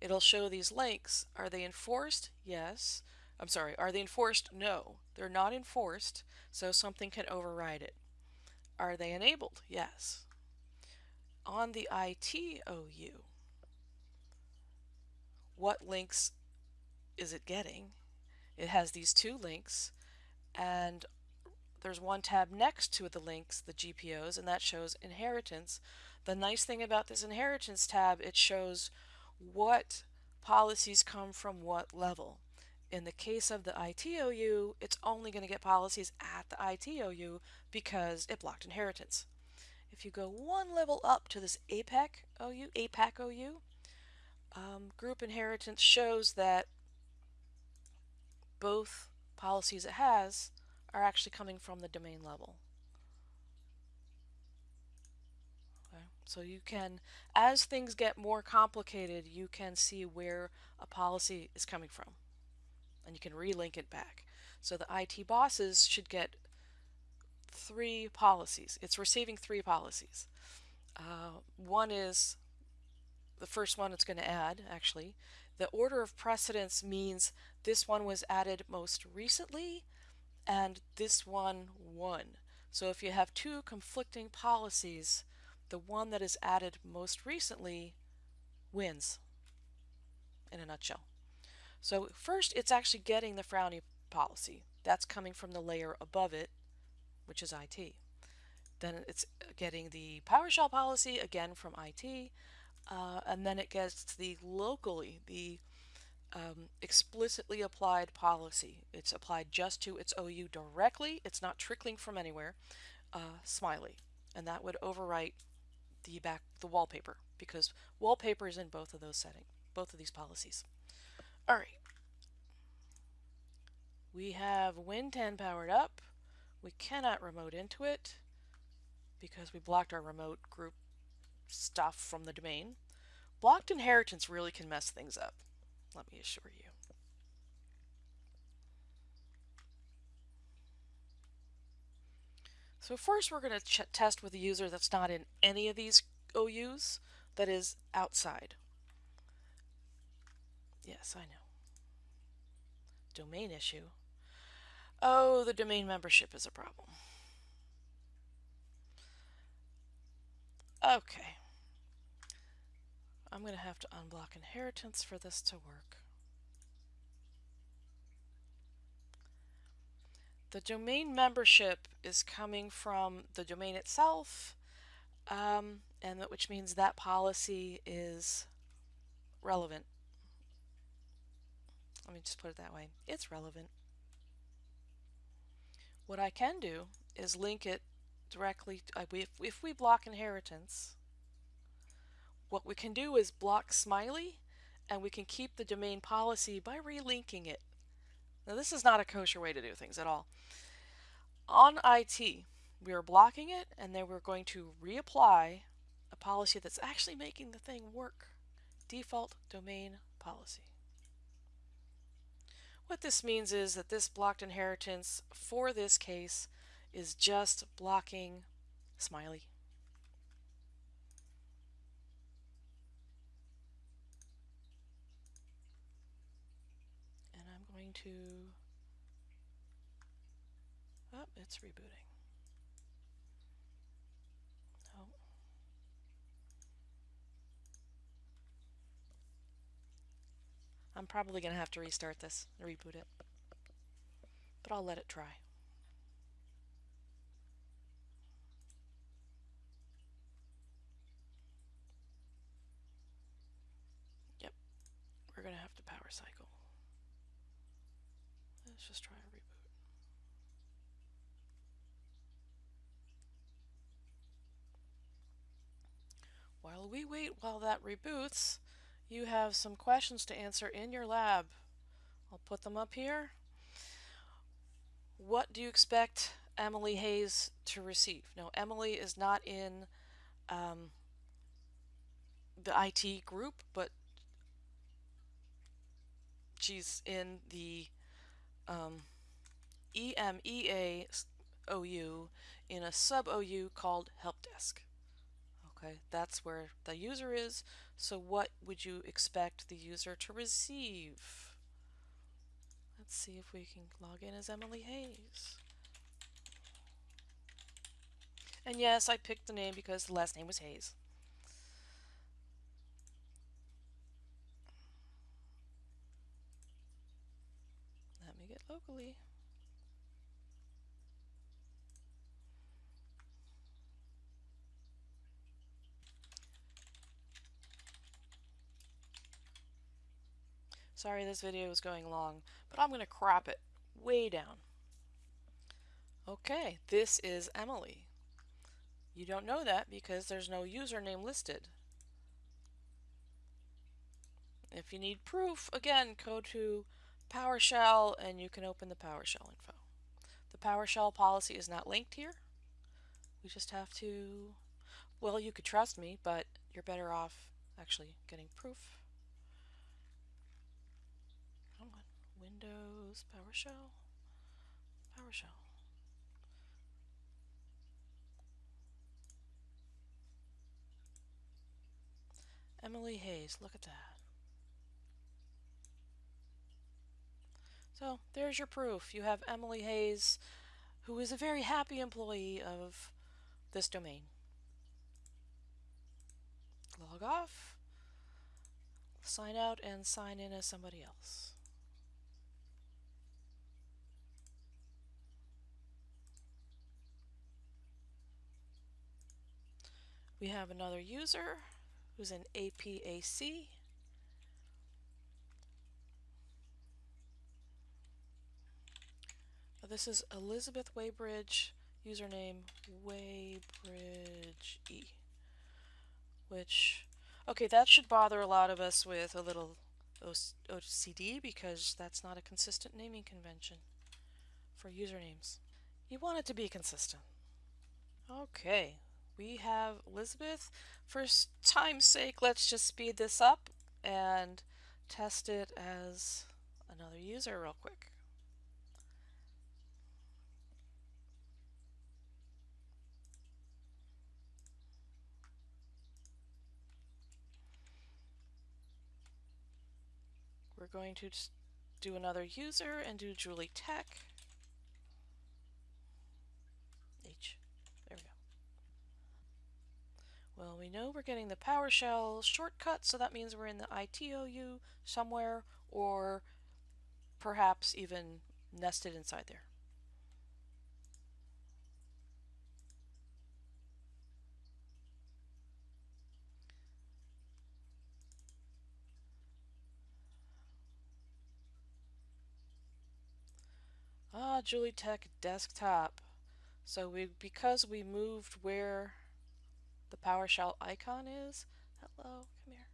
it'll show these links. Are they enforced? Yes. I'm sorry are they enforced? No. They're not enforced so something can override it. Are they enabled? Yes. On the ITOU what links is it getting? It has these two links and there's one tab next to the links, the GPOs, and that shows inheritance. The nice thing about this inheritance tab, it shows what policies come from what level. In the case of the ITOU, it's only going to get policies at the ITOU because it blocked inheritance. If you go one level up to this APAC OU, APAC OU, um, group inheritance shows that both policies it has are actually coming from the domain level. So you can, as things get more complicated, you can see where a policy is coming from. And you can relink it back. So the IT bosses should get three policies. It's receiving three policies. Uh, one is the first one it's going to add, actually. The order of precedence means this one was added most recently and this one won. So if you have two conflicting policies, the one that is added most recently wins in a nutshell. So first it's actually getting the frowny policy. That's coming from the layer above it, which is IT. Then it's getting the PowerShell policy, again from IT, uh, and then it gets the locally, the um, explicitly applied policy. It's applied just to its OU directly. It's not trickling from anywhere. Uh, smiley. And that would overwrite the back the wallpaper because wallpaper is in both of those settings, both of these policies. All right. We have Win10 powered up. We cannot remote into it because we blocked our remote group stuff from the domain. Blocked inheritance really can mess things up let me assure you. So first we're going to test with a user that's not in any of these OUs, that is outside. Yes, I know. Domain issue. Oh, the domain membership is a problem. Okay. I'm going to have to unblock inheritance for this to work. The domain membership is coming from the domain itself, um, and that, which means that policy is relevant. Let me just put it that way. It's relevant. What I can do is link it directly, to, uh, if, if we block inheritance, what we can do is block Smiley and we can keep the domain policy by relinking it. Now this is not a kosher way to do things at all. On IT, we are blocking it and then we're going to reapply a policy that's actually making the thing work. Default domain policy. What this means is that this blocked inheritance for this case is just blocking smiley. And I'm going to, oh, it's rebooting. Oh. I'm probably going to have to restart this, reboot it. But I'll let it try. Yep, we're going to have to power cycle. Let's just try and reboot. While we wait while that reboots, you have some questions to answer in your lab. I'll put them up here. What do you expect Emily Hayes to receive? No, Emily is not in um, the IT group, but she's in the um, in a sub OU called Help Desk. Okay, that's where the user is. So what would you expect the user to receive? Let's see if we can log in as Emily Hayes. And yes, I picked the name because the last name was Hayes. Locally. Sorry this video is going long, but I'm going to crop it way down. Okay, this is Emily. You don't know that because there's no username listed. If you need proof, again, go to PowerShell and you can open the PowerShell info. The PowerShell policy is not linked here. We just have to, well, you could trust me, but you're better off actually getting proof. Come on, Windows, PowerShell, PowerShell. Emily Hayes, look at that. So there's your proof. You have Emily Hayes, who is a very happy employee of this domain. Log off, sign out, and sign in as somebody else. We have another user who's an APAC. This is Elizabeth Waybridge, username Waybridge E. Which, okay, that should bother a lot of us with a little OCD because that's not a consistent naming convention for usernames. You want it to be consistent. Okay, we have Elizabeth. For time's sake, let's just speed this up and test it as another user real quick. We're going to do another user and do Julie Tech. H. There we go. Well, we know we're getting the PowerShell shortcut, so that means we're in the ITOU somewhere, or perhaps even nested inside there. Ah, Julie Tech desktop. So we because we moved where the PowerShell icon is. Hello, come here.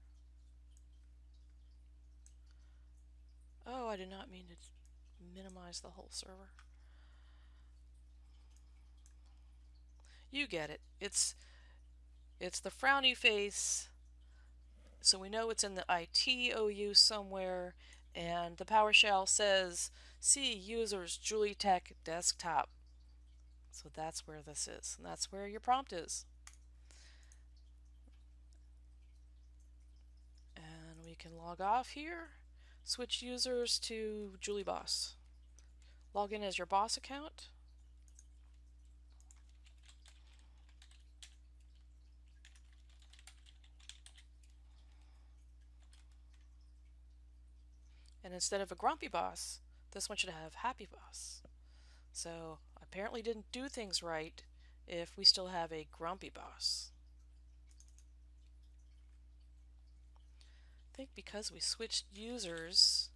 Oh, I did not mean to minimize the whole server. You get it. It's it's the frowny face. So we know it's in the ITOU somewhere and the PowerShell says see users Julie Tech desktop. So that's where this is, and that's where your prompt is. And we can log off here, switch users to Julie Boss. Log in as your boss account. And instead of a grumpy boss, this one should have happy boss. So apparently didn't do things right if we still have a grumpy boss. I think because we switched users,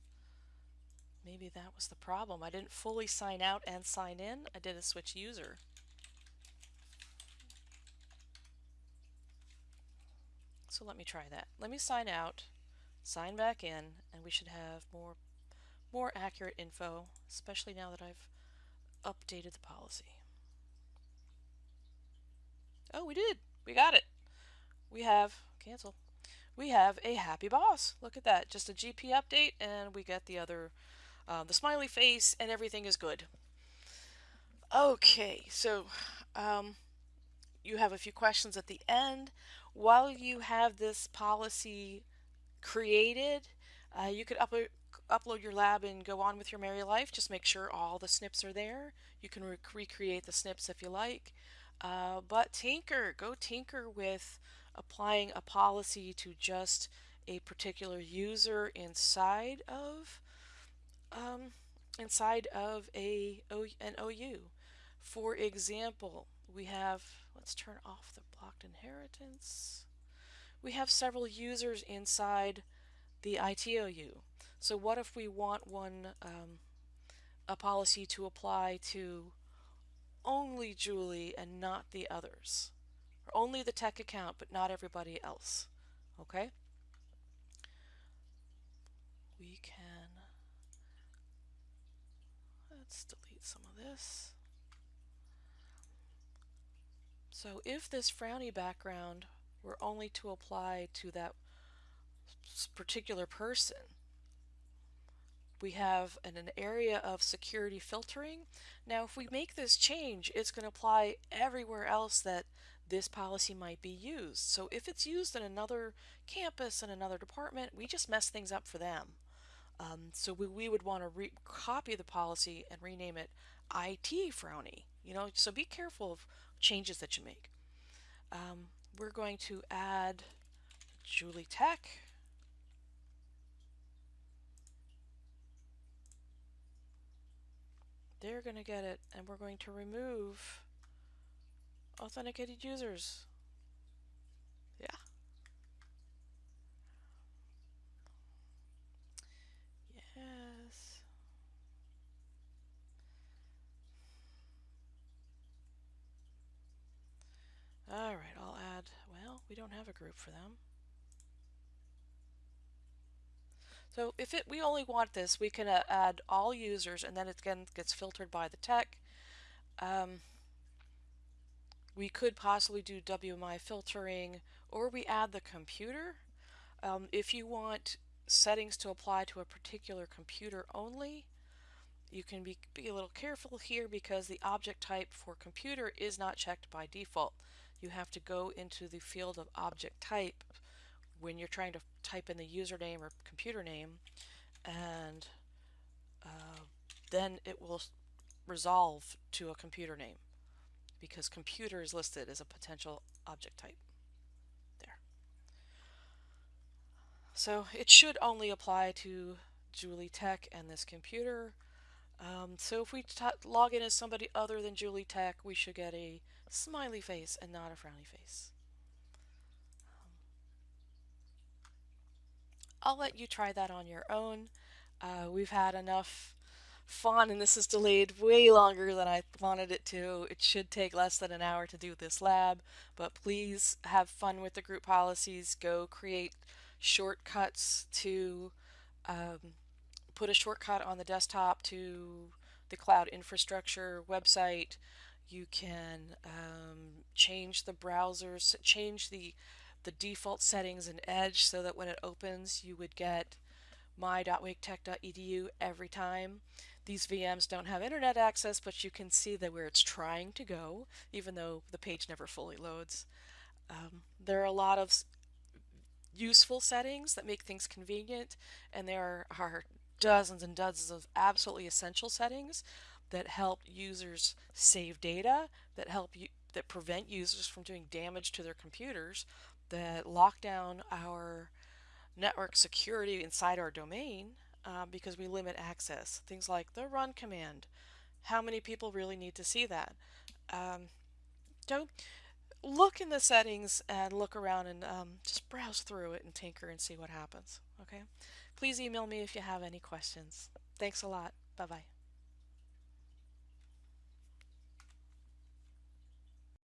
maybe that was the problem. I didn't fully sign out and sign in. I did a switch user. So let me try that. Let me sign out sign back in, and we should have more, more accurate info, especially now that I've updated the policy. Oh, we did. We got it. We have, cancel, we have a happy boss. Look at that. Just a GP update, and we get the other, uh, the smiley face, and everything is good. Okay, so um, you have a few questions at the end. While you have this policy created. Uh, you could upload upload your lab and go on with your merry life. Just make sure all the SNPs are there. You can re recreate the SNPs if you like. Uh, but tinker, go tinker with applying a policy to just a particular user inside of um, inside of a an OU. For example, we have, let's turn off the blocked inheritance we have several users inside the ITOU. So what if we want one um, a policy to apply to only Julie and not the others? Or only the tech account but not everybody else. Okay? We can let's delete some of this. So if this frowny background were only to apply to that particular person. We have an, an area of security filtering. Now, if we make this change, it's going to apply everywhere else that this policy might be used. So if it's used in another campus and another department, we just mess things up for them. Um, so we, we would want to copy the policy and rename it IT Frowny. You know, so be careful of changes that you make. Um, we're going to add Julie Tech. They're going to get it, and we're going to remove authenticated users. Yeah. Yes. All right, I'll add, well, we don't have a group for them. So if it, we only want this, we can uh, add all users and then it again gets filtered by the tech. Um, we could possibly do WMI filtering or we add the computer. Um, if you want settings to apply to a particular computer only, you can be, be a little careful here because the object type for computer is not checked by default you have to go into the field of object type when you're trying to type in the username or computer name and uh, then it will resolve to a computer name because computer is listed as a potential object type. There. So it should only apply to Julie Tech and this computer. Um, so if we log in as somebody other than Julie Tech, we should get a smiley face and not a frowny face. I'll let you try that on your own. Uh, we've had enough fun and this is delayed way longer than I wanted it to. It should take less than an hour to do this lab, but please have fun with the group policies. Go create shortcuts to um, put a shortcut on the desktop to the cloud infrastructure website. You can um, change the browsers, change the the default settings in Edge so that when it opens you would get my.waketech.edu every time. These VMs don't have internet access, but you can see that where it's trying to go, even though the page never fully loads. Um, there are a lot of useful settings that make things convenient, and there are dozens and dozens of absolutely essential settings that help users save data, that help you that prevent users from doing damage to their computers, that lock down our network security inside our domain uh, because we limit access. Things like the run command. How many people really need to see that? Um, don't look in the settings and look around and um, just browse through it and tinker and see what happens. Okay. Please email me if you have any questions. Thanks a lot. Bye bye.